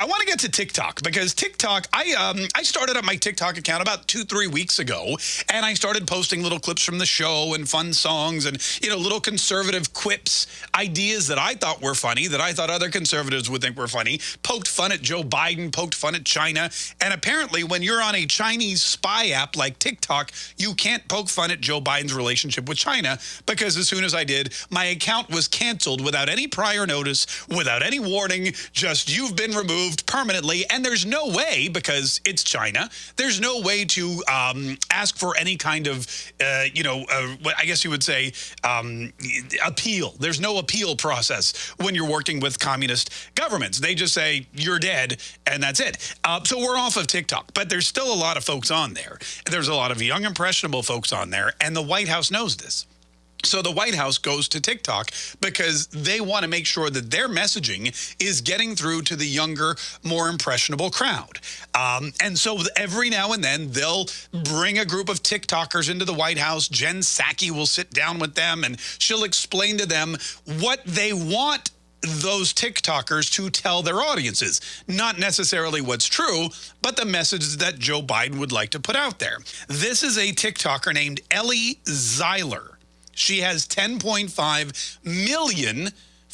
I want to get to TikTok because TikTok, I um, I started up my TikTok account about two, three weeks ago, and I started posting little clips from the show and fun songs and, you know, little conservative quips, ideas that I thought were funny, that I thought other conservatives would think were funny, poked fun at Joe Biden, poked fun at China, and apparently when you're on a Chinese spy app like TikTok, you can't poke fun at Joe Biden's relationship with China because as soon as I did, my account was canceled without any prior notice, without any warning, just you've been removed removed permanently. And there's no way, because it's China, there's no way to um, ask for any kind of, uh, you know, uh, I guess you would say um, appeal. There's no appeal process when you're working with communist governments. They just say, you're dead, and that's it. Uh, so we're off of TikTok. But there's still a lot of folks on there. There's a lot of young, impressionable folks on there, and the White House knows this. So the White House goes to TikTok because they want to make sure that their messaging is getting through to the younger, more impressionable crowd. Um, and so every now and then they'll bring a group of TikTokers into the White House. Jen Psaki will sit down with them and she'll explain to them what they want those TikTokers to tell their audiences. Not necessarily what's true, but the message that Joe Biden would like to put out there. This is a TikToker named Ellie Zeiler. She has 10.5 million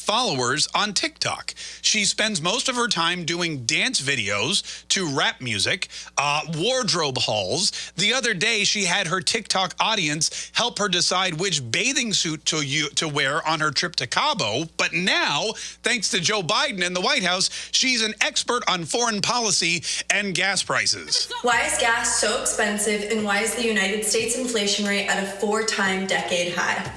followers on TikTok. She spends most of her time doing dance videos to rap music, uh, wardrobe hauls. The other day, she had her TikTok audience help her decide which bathing suit to, you, to wear on her trip to Cabo. But now, thanks to Joe Biden and the White House, she's an expert on foreign policy and gas prices. Why is gas so expensive and why is the United States inflation rate at a four-time decade high?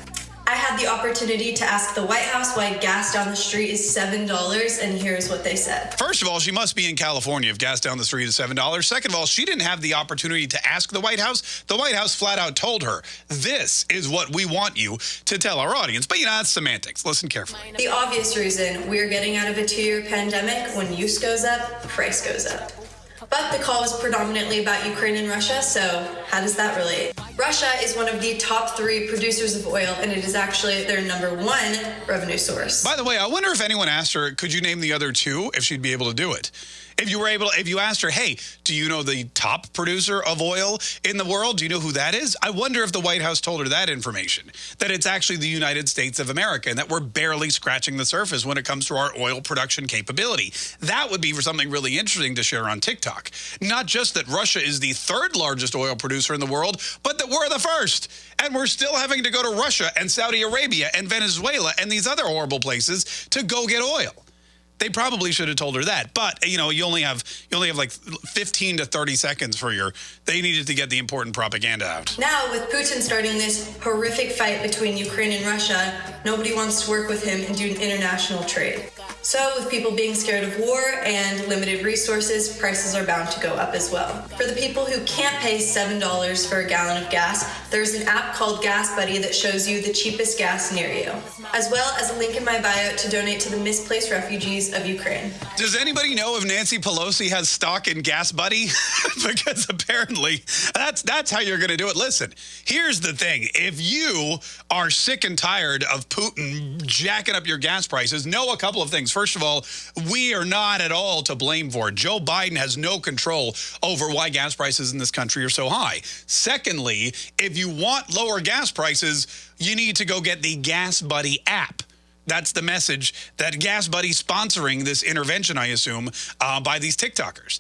I had the opportunity to ask the White House why gas down the street is $7, and here's what they said. First of all, she must be in California if gas down the street is $7. Second of all, she didn't have the opportunity to ask the White House. The White House flat out told her, this is what we want you to tell our audience. But, you know, that's semantics. Listen carefully. The obvious reason we're getting out of a two-year pandemic, when use goes up, price goes up. But the call was predominantly about Ukraine and Russia, so how does that relate? Russia is one of the top three producers of oil, and it is actually their number one revenue source. By the way, I wonder if anyone asked her, could you name the other two, if she'd be able to do it? If you were able, if you asked her, hey, do you know the top producer of oil in the world? Do you know who that is? I wonder if the White House told her that information, that it's actually the United States of America and that we're barely scratching the surface when it comes to our oil production capability. That would be for something really interesting to share on TikTok. Not just that Russia is the third largest oil producer in the world, but that we're the first. And we're still having to go to Russia and Saudi Arabia and Venezuela and these other horrible places to go get oil. They probably should have told her that. But, you know, you only have you only have like 15 to 30 seconds for your they needed to get the important propaganda out. Now, with Putin starting this horrific fight between Ukraine and Russia, nobody wants to work with him and do an international trade. So with people being scared of war and limited resources, prices are bound to go up as well. For the people who can't pay $7 for a gallon of gas, there's an app called Gas Buddy that shows you the cheapest gas near you, as well as a link in my bio to donate to the misplaced refugees of Ukraine. Does anybody know if Nancy Pelosi has stock in Gas Buddy? because apparently that's that's how you're going to do it. Listen, here's the thing. If you are sick and tired of Putin jacking up your gas prices, know a couple of things things. First of all, we are not at all to blame for it. Joe Biden has no control over why gas prices in this country are so high. Secondly, if you want lower gas prices, you need to go get the Gas Buddy app. That's the message that Gas Buddy sponsoring this intervention, I assume, uh, by these TikTokers.